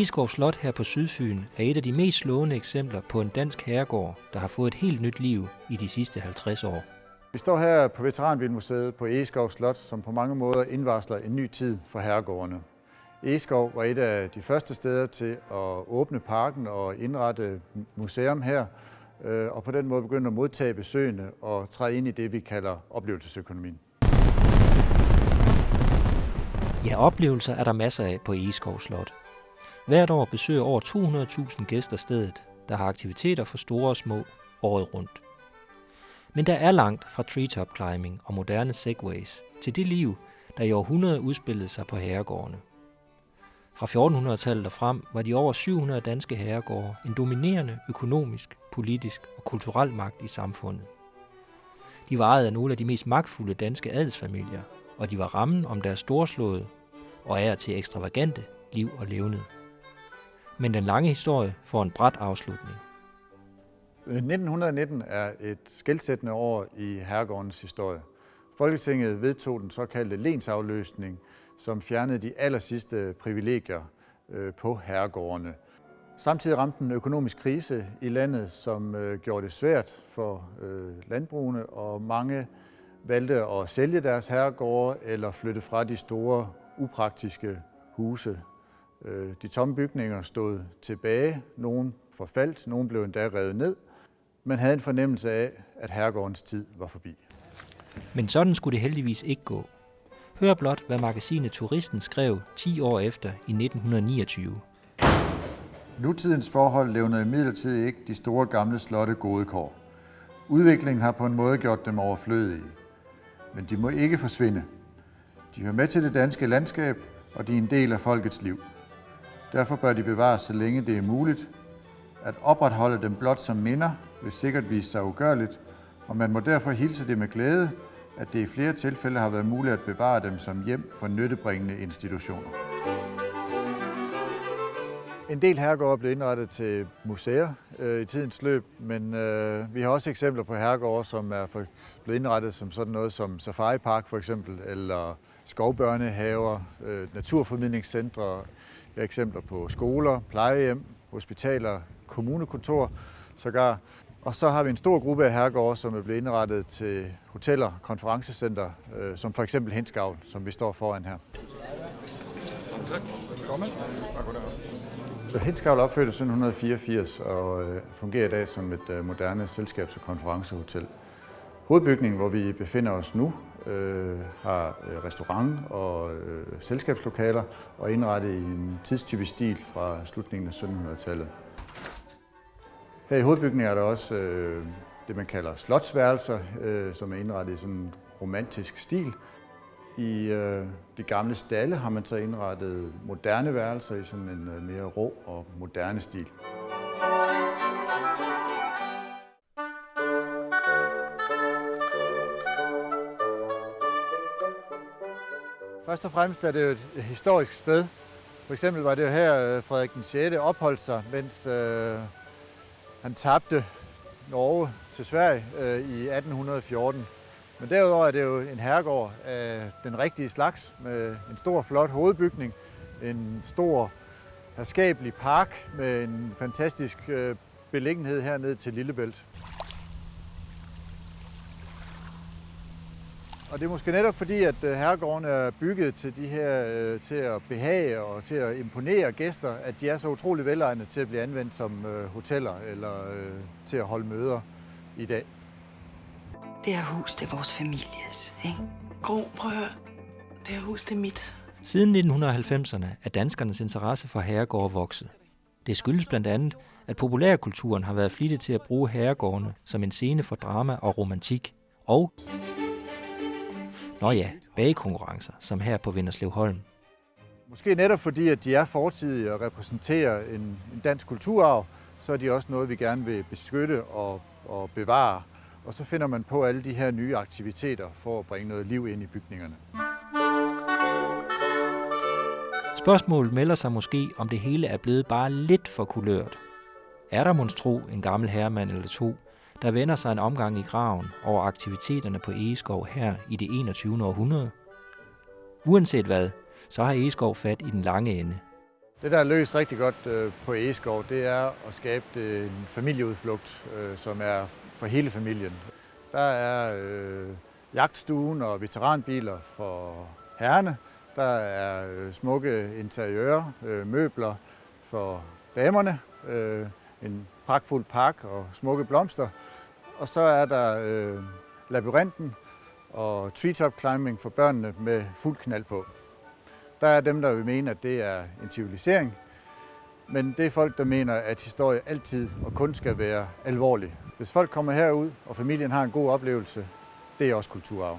Egeskov Slot her på Sydfyn er et af de mest slående eksempler på en dansk herregård, der har fået et helt nyt liv i de sidste 50 år. Vi står her på Veteranbilmuseet på Egeskov Slot, som på mange måder indvarsler en ny tid for herregårdene. Egeskov var et af de første steder til at åbne parken og indrette museum her, øh, og på den måde begynde at modtage besøgende og træde ind i det, vi kalder oplevelsesøkonomien. Ja, oplevelser er der masser af på Egeskov Slot. Hvert år besøger over 200.000 gæster stedet, der har aktiviteter for store og små året rundt. Men der er langt fra treetop climbing og moderne segways til det liv, der i århundreder udspillede sig på herregårdene. Fra 1400-tallet og frem var de over 700 danske herregårde en dominerende økonomisk, politisk og kulturel magt i samfundet. De var ejet af nogle af de mest magtfulde danske adelsfamilier, og de var rammen om deres storslåede og er til ekstravagante liv og levned. Men den lange historie får en bræt afslutning. Øh, 1919 er et skældsættende år i herregårdens historie. Folketinget vedtog den såkaldte lensafløsning, som fjernede de allersidste privilegier øh, på herregårdene. Samtidig ramte en økonomisk krise i landet, som øh, gjorde det svært for landbrugene, og mange valgte at sælge deres herregårde eller flytte fra de store, upraktiske huse. De tomme bygninger stod tilbage, nogle forfaldt, nogle blev endda revet ned. Man havde en fornemmelse af, at herregårdens tid var forbi. Men sådan skulle det heldigvis ikke gå. Hør blot, hvad magasinet Turisten skrev 10 år efter i 1929. Nutidens forhold levner imidlertid ikke de store gamle slotte gode kår. Udviklingen har på en måde gjort dem overflødige. Men de må ikke forsvinde. De hører med til det danske landskab, og de er en del af folkets liv. Derfor bør de bevares, så længe det er muligt. At opretholde dem blot som minder vil sikkert vise sig ugørligt, og man må derfor hilse det med glæde, at det i flere tilfælde har været muligt at bevare dem som hjem for nyttebringende institutioner. En del herregårde er blevet indrettet til museer øh, i tidens løb, men øh, vi har også eksempler på herregårde, som er for, blevet indrettet som sådan noget som safaripark for eksempel, eller skovbørnehaver, øh, naturformidlingscentre, jeg har eksempler på skoler, plejehjem, hospitaler, kommunekontor, sågar og så har vi en stor gruppe af herregårde, som er blevet indrettet til hoteller, konferencecenter, øh, som for eksempel Henskavl, som vi står foran her. Velkommen. Henskavl opførte 1784 og øh, fungerer i dag som et øh, moderne selskabs- og konferencehotel. Hovedbygningen, hvor vi befinder os nu, øh, har øh, restaurant og øh, selskabslokaler og indrettet i en tidstypisk stil fra slutningen af 1700-tallet. Her i hovedbygningen er der også øh, det, man kalder slotsværelser, øh, som er indrettet i sådan en romantisk stil. I øh, de gamle stalle har man så indrettet moderne værelser i sådan en øh, mere rå og moderne stil. Først og fremmest er det jo et historisk sted. For eksempel var det jo her, øh, Frederik den 6. opholdt sig, mens øh, han tabte Norge til Sverige øh, i 1814. Men derudover er det jo en herregård af den rigtige slags med en stor flot hovedbygning, en stor herskabelig park med en fantastisk øh, beliggenhed hernede til Lillebælt. Og det er måske netop fordi, at øh, herregården er bygget til, de her, øh, til at behage og til at imponere gæster, at de er så utrolig velegnede til at blive anvendt som øh, hoteller eller til at holde møder i dag. Det her hus, det er vores families, ikke? Gro, prøv at høre. Det her hus, det er mit. Siden 1990'erne er danskernes interesse for herregårde vokset. Det skyldes blandt andet, at populærkulturen har været flittig til at bruge herregårdene som en scene for drama og romantik, og Nå ja, bagekonkurrencer, som her på Vinderslev Holm. Måske netop fordi, at de er fortidige og repræsenterer en, en dansk kulturarv, så er de også noget, vi gerne vil beskytte og, og bevare. Og så finder man på alle de her nye aktiviteter for at bringe noget liv ind i bygningerne. Spørgsmålet melder sig måske, om det hele er blevet bare lidt for kulørt. Er der monstro en gammel herremand eller to, der vender sig en omgang i graven over aktiviteterne på Egeskov her i det 21. århundrede. Uanset hvad, så har Egeskov fat i den lange ende. Det, der er løst rigtig godt øh, på Egeskov, det er at skabe en familieudflugt, øh, som er for hele familien. Der er øh, jagtstuen og veteranbiler for herrene. Der er øh, smukke interiører, øh, møbler for damerne, øh, en pragtfuld park og smukke blomster. Og så er der øh, labyrinten og treetop climbing for børnene med fuld knald på. Der er dem, der vil mene, at det er en civilisering, men det er folk, der mener, at historie altid og kun skal være alvorlig. Hvis folk kommer herud, og familien har en god oplevelse, det er også kulturarv.